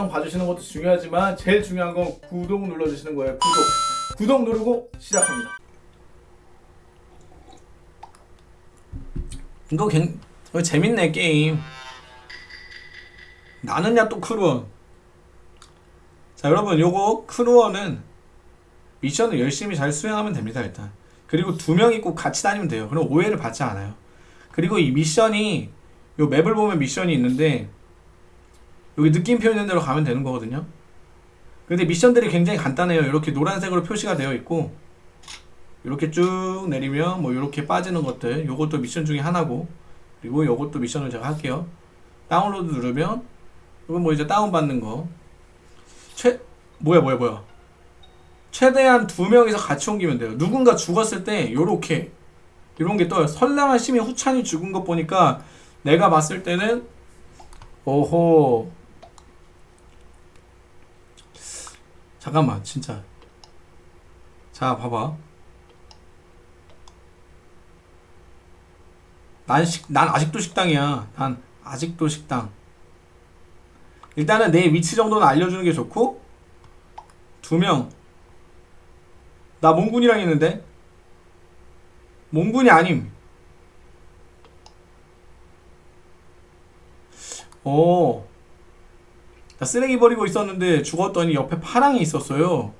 영상 봐주시는 것도 중요하지만 제일 중요한 건 구독 눌러주시는 거예요. 구독. 구독 누르고 시작합니다. 이거 괜 이거 재밌네 게임. 나는야 또 crew원 자 여러분 요거 crew원은 미션을 열심히 잘 수행하면 됩니다 일단. 그리고 두 명이 꼭 같이 다니면 돼요. 그럼 오해를 받지 않아요. 그리고 이 미션이 요 맵을 보면 미션이 있는데 여기 느낌표 있는 대로 가면 되는 거거든요. 근데 미션들이 굉장히 간단해요. 이렇게 노란색으로 표시가 되어 있고 이렇게 쭉 내리면 뭐 이렇게 빠지는 것들 요것도 미션 중에 하나고 그리고 요것도 미션을 제가 할게요. 다운로드 누르면 이건 뭐 이제 다운받는 거. 최, 뭐야 뭐야 뭐야. 최대한 두 명이서 같이 옮기면 돼요. 누군가 죽었을 때 요렇게 이런 게 떠요. 선량한 시민 후찬이 죽은 것 보니까 내가 봤을 때는 오호 잠깐만 진짜 자 봐봐 난, 식, 난 아직도 식당이야. 난 아직도 식당. 일단은 내 위치 정도는 알려주는 게 좋고 두 명. 나 몽군이랑 있는데 몽군이 아님. 오. 나 쓰레기 버리고 있었는데 죽었더니 옆에 파랑이 있었어요.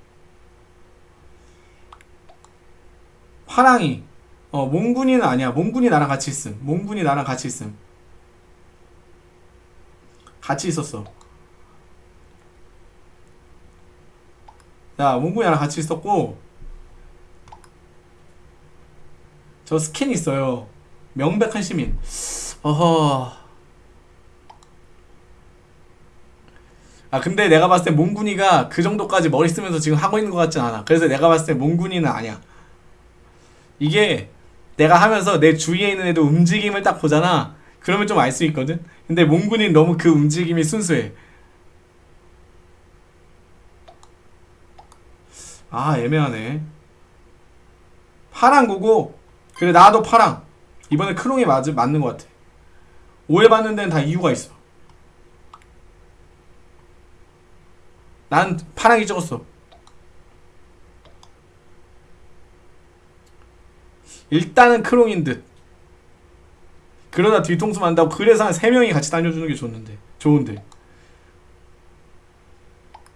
파랑이. 어 몽군이는 아니야. 몽군이 나랑 같이 있음. 몽군이 나랑 같이 있음. 같이 있었어. 야 몽군이 나랑 같이 있었고 저 스캔 있어요. 명백한 시민. 어허 아 근데 내가 봤을 때 몽군이가 그 정도까지 머리 쓰면서 지금 하고 있는 것 같진 않아. 그래서 내가 봤을 때 몽군이는 아니야. 이게 내가 하면서 내 주위에 있는 애도 움직임을 딱 보잖아. 그러면 좀 알 수 있거든? 근데 몽군이 너무 그 움직임이 순수해. 아 애매하네. 파랑구고 그래 나도 파랑. 이번에 크롱이 맞, 맞는 것 같아. 오해받는 데는 다 이유가 있어 난 파랑이 찍었어. 일단은 크롱인 듯. 그러다 뒤통수 만다고 그래서 한 3명이 같이 다녀주는 게 좋는데 좋은데.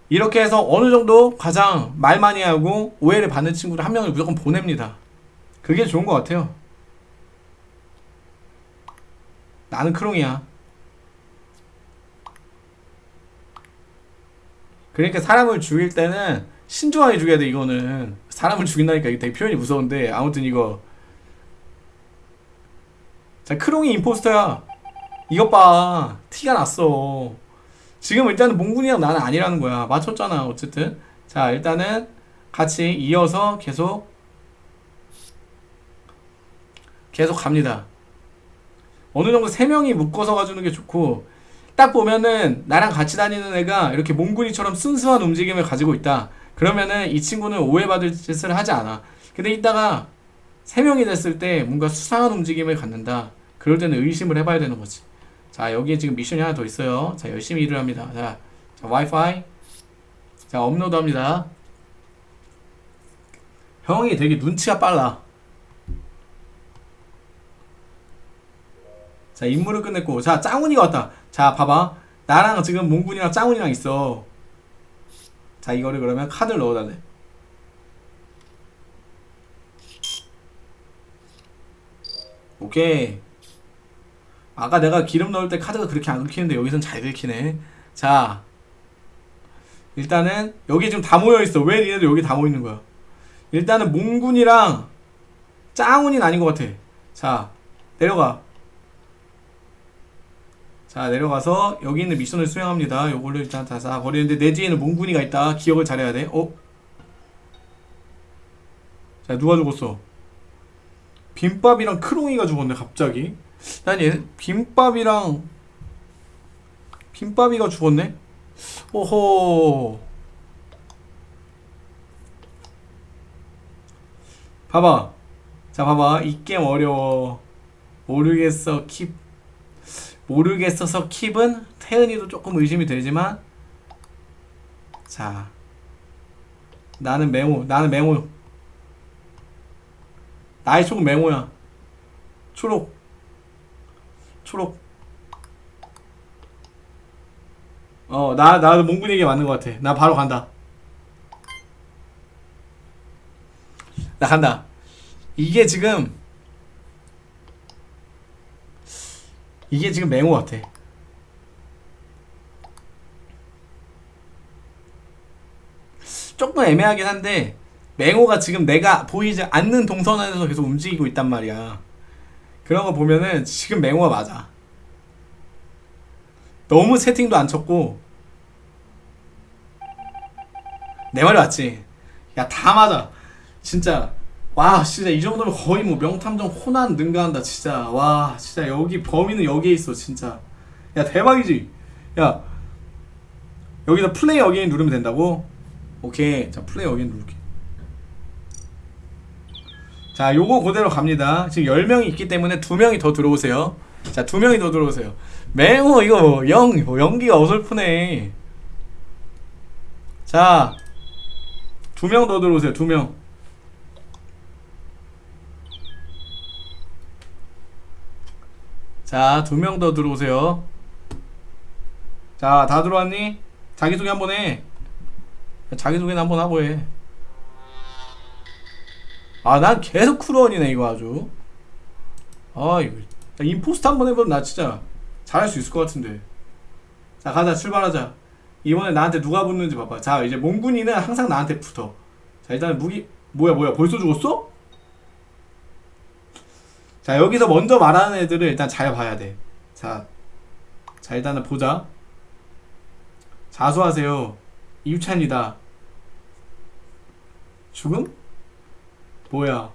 이렇게 해서 어느 정도 가장 말 많이 하고 오해를 받는 친구를 한 명을 무조건 보냅니다. 그게 좋은 것 같아요. 나는 크롱이야 그러니까 사람을 죽일 때는 신중하게 죽여야 돼 이거는. 사람을 죽인다니까 이게 되게 표현이 무서운데 아무튼 이거. 자 크롱이 임포스터야. 이것 봐. 티가 났어. 지금 일단은 몽군이랑 나는 아니라는 거야. 맞췄잖아 어쨌든. 자 일단은 같이 이어서 계속 계속 갑니다. 어느 정도 세 명이 묶어서 가주는 게 좋고 딱 보면은 나랑 같이 다니는 애가 이렇게 몽군이처럼 순수한 움직임을 가지고 있다 그러면은 이 친구는 오해받을 짓을 하지 않아 근데 이따가 세 명이 됐을 때 뭔가 수상한 움직임을 갖는다. 그럴 때는 의심을 해봐야 되는 거지. 자, 여기에 지금 미션이 하나 더 있어요. 자, 열심히 일을 합니다. 자, 자 와이파이. 자, 업로드 합니다. 형이 되게 눈치가 빨라. 자, 임무를 끝냈고. 자, 짱훈이가 왔다. 자, 봐봐. 나랑 지금 몽군이랑 짱훈이랑 있어. 자, 이거를 그러면 카드를 넣어달래. 오케이 아까 내가 기름 넣을 때 카드가 그렇게 안 긁히는데 여기선 잘 긁히네 자 일단은 여기 지금 다 모여있어 왜 니네들 여기 다 모여있는 거야 일단은 몽군이랑 짱훈이는 아닌 것 같아 자 내려가 자 내려가서 여기 있는 미션을 수행합니다. 요걸로 일단 다 싹 버리는데 내 뒤에는 몽군이가 있다. 기억을 잘해야 돼. 어? 자 누가 죽었어? 빈밥이랑 크롱이가 죽었네 갑자기. 난 얘 빈밥이랑 빈밥이가 죽었네? 오호 봐봐. 자 봐봐. 이 게임 어려워. 모르겠어. 킵 모르겠어서 킵은 태은이도 조금 의심이 되지만 자 나는 맹호 나는 맹호 나의 쪽은 맹호야. 초록. 초록. 어나 나도 몽군이 얘기 맞는 것 같아. 나 바로 간다. 나 간다. 이게 지금 이게 지금 맹호 같아. 조금 애매하긴 한데 맹호가 지금 내가 보이지 않는 동선 안에서 계속 움직이고 있단 말이야. 그런 거 보면은 지금 맹호가 맞아. 너무 세팅도 안 쳤고. 내 말이 맞지? 야 다 맞아. 진짜 와 진짜 이 정도면 거의 뭐 명탐정 호난 능가한다 진짜. 와 진짜 여기 범인은 여기에 있어 진짜. 야 대박이지? 야 여기다 play again 누르면 된다고? 오케이. 자 play again 누를게. 자 요거 그대로 갑니다. 지금 10명이 있기 때문에 2명이 더 들어오세요. 자 2명이 더 들어오세요. 맹호 이거 영뭐 연기가 어설프네. 자 2명 더 들어오세요 2명 자, 두 명 더 들어오세요. 자, 다 들어왔니? 자기소개 한번 해. 자기소개는 한번 하고 해. 아, 난 계속 크루원이네, 이거 아주. 아, 이거. 야, 임포스트 한번 해보면 나 진짜 잘할 수 있을 것 같은데. 자, 가자, 출발하자. 이번에 나한테 누가 붙는지 봐봐. 자, 이제 몽군이는 항상 나한테 붙어. 자, 일단 무기, 뭐야, 뭐야, 벌써 죽었어? 자 여기서 먼저 말하는 애들을 일단 잘 봐야 돼. 자, 자 일단은 보자. 자수하세요. 이유찬이다. 죽음? 뭐야?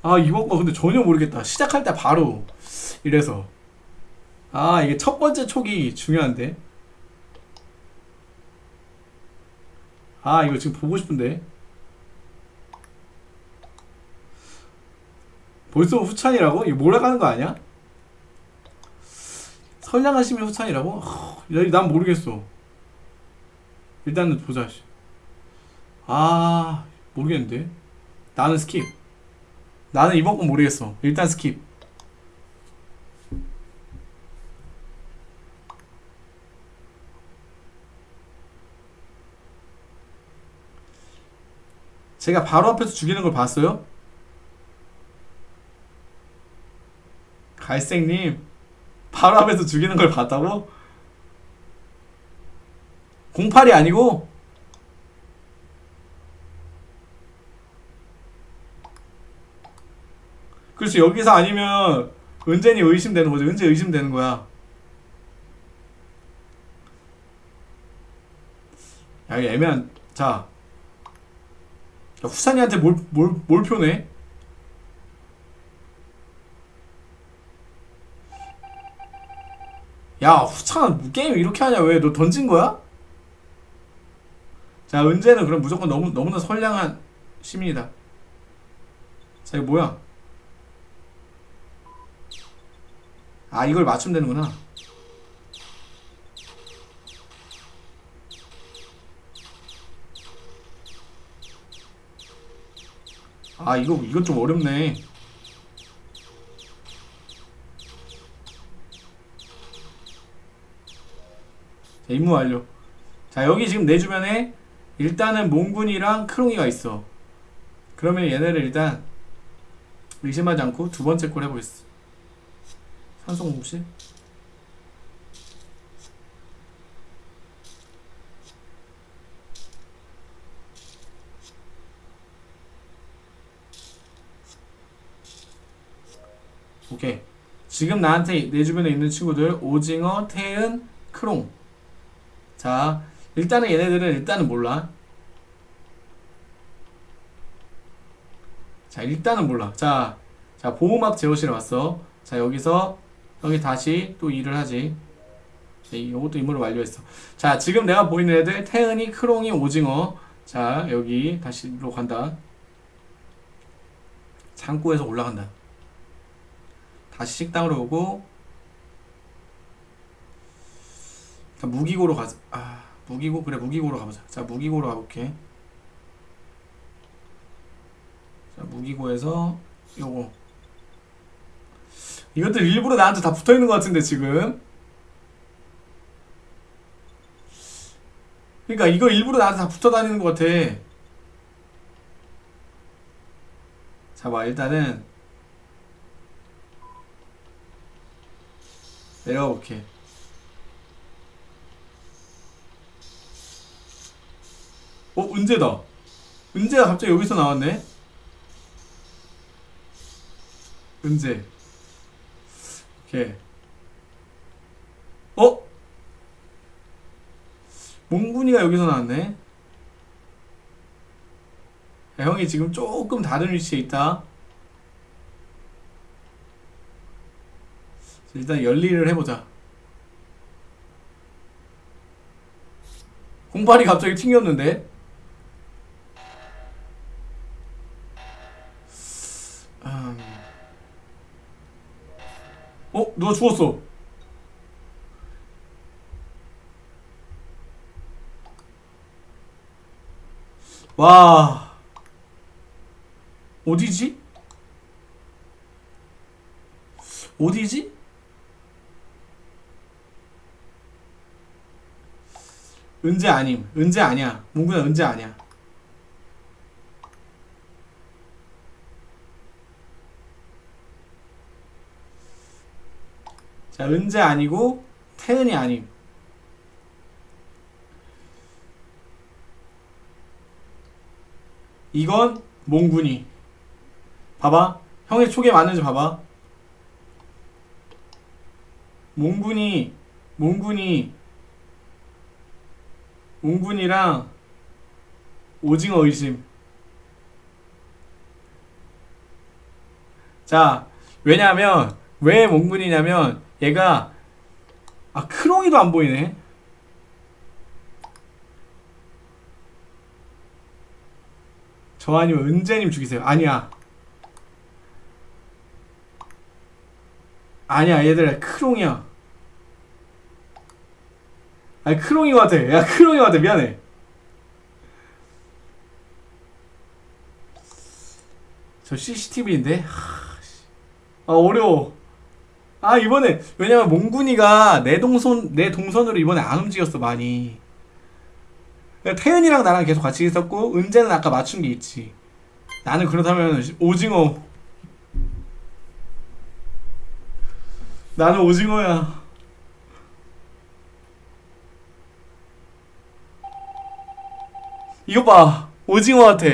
아 이번 거 근데 전혀 모르겠다. 시작할 때 바로 이래서 아 이게 첫 번째 촉이 중요한데. 아 이거 지금 보고 싶은데. 벌써 후찬이라고? 이거 몰아가는 거 아니야? 선량하시면 후찬이라고? 난 모르겠어. 일단은 보자. 씨. 아, 모르겠는데. 나는 skip. 나는 이번 건 모르겠어. 일단 skip. 제가 바로 앞에서 죽이는 걸 봤어요? 갈색님 바로 앞에서 죽이는 걸 봤다고? 08이 아니고? 그렇지 여기서 아니면 은진이 의심되는 거죠 은재 의심되는 거야 야 애매한 자 야, 후산이한테 뭘, 뭘, 뭘 표네? 야 후창 게임 이렇게 하냐 왜 너 던진 거야? 자 은재는 그럼 무조건 너무 너무나 선량한 시민이다. 자 이거 뭐야? 아 이걸 맞추면 되는구나. 아 이거 이거 좀 어렵네. 자, 임무 완료. 자, 여기 지금 내 주변에 일단은 몽군이랑 크롱이가 있어. 그러면 얘네를 일단 의심하지 않고 두 번째 걸 해보겠어. 산소 공급실. 오케이. 지금 나한테 내 주변에 있는 친구들 오징어, 태은, 크롱. 자, 일단은 얘네들은 일단은 몰라. 자, 일단은 몰라. 자, 자, 보호막 제어실에 왔어. 자, 여기서 여기 다시 또 일을 하지. 자, 이것도 임무를 완료했어. 자, 지금 내가 보이는 애들 태은이, 크롱이, 오징어. 자, 여기 다시로 간다. 창고에서 올라간다. 다시 식당으로 오고 자, 무기고로 가자. 아, 무기고 그래 무기고로 가보자. 자 무기고로 가볼게. 자 무기고에서 요거 이것들 일부러 나한테 다 붙어 있는 것 같은데 지금. 그러니까 이거 일부러 나한테 다 붙어 다니는 것 같아. 자, 봐 일단은 내려가 볼게. 어, 은재다. 은재가 갑자기 여기서 나왔네. 은재. 오케이. 어? 몽군이가 여기서 나왔네. 야, 형이 지금 조금 다른 위치에 있다. 일단 열일을 해보자. 공팔이 갑자기 튕겼는데? 어? 누가 죽었어? 와 어디지? 어디지? 은재 아님 은재 아니야 몽구야 은재 아니야 자 은재 아니고 태은이 아님. 이건 몽군이. 봐봐. 형의 촉에 맞는지 봐봐. 몽군이 몽군이 몽군이랑 오징어 의심. 자 왜냐면 왜 몽군이냐면 얘가 아 크롱이도 안 보이네. 저 아니면 은재님 죽이세요. 아니야. 아니야 얘들아 크롱이야. 아니 크롱이 같아 야 크롱이 같아 미안해. 저 CCTV인데? 아 어려워 아 이번에 왜냐면 몽군이가 내 동선 내 동선으로 이번에 안 움직였어 많이. 태연이랑 나랑 계속 같이 있었고 은재는 아까 맞춘 게 있지. 나는 그렇다면 오징어. 나는 오징어야. 이거 봐. 오징어 같아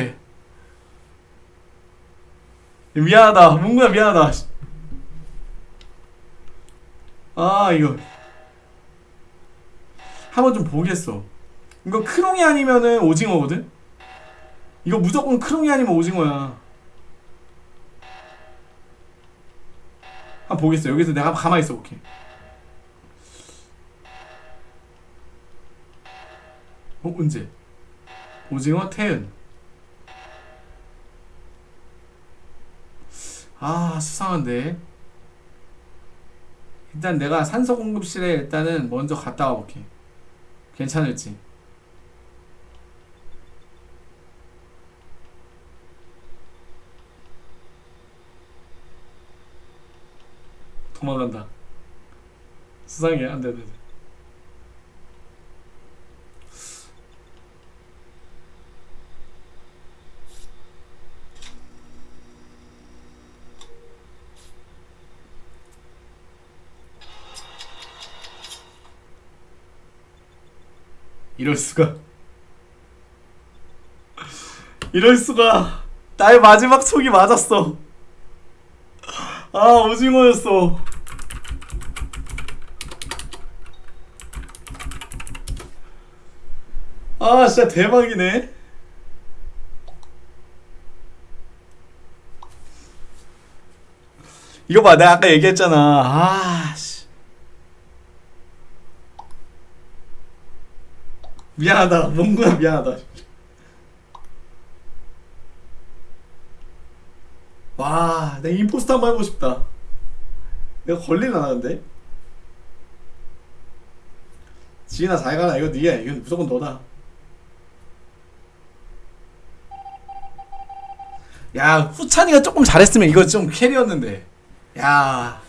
미안하다. 몽구야 미안하다 아 이거. 한번 좀 보겠어. 이거 크롱이 아니면은 오징어거든? 이거 무조건 크롱이 아니면 오징어야. 한번 보겠어. 여기서 내가 가만히 있어 볼게. 어 언제 오징어 태은. 아 수상한데 일단 내가 산소 공급실에 일단은 먼저 갔다 와볼게. 괜찮을지. 도망간다. 수상해. 안돼 안돼 이럴 수가. 이럴 수가. 나의 마지막 촉이 맞았어. 아 오징어였어. 아 진짜 대박이네. 이거 봐 내가 아까 얘기했잖아. 아 미안하다. 몽구야 미안하다. 와 내가 임포스터 한번 해보고 싶다. 내가 걸릴라나 근데? 지인아 잘 가라. 이거 니야. 이건 무조건 너다. 야 후찬이가 조금 잘했으면 이거 좀 캐리였는데. 야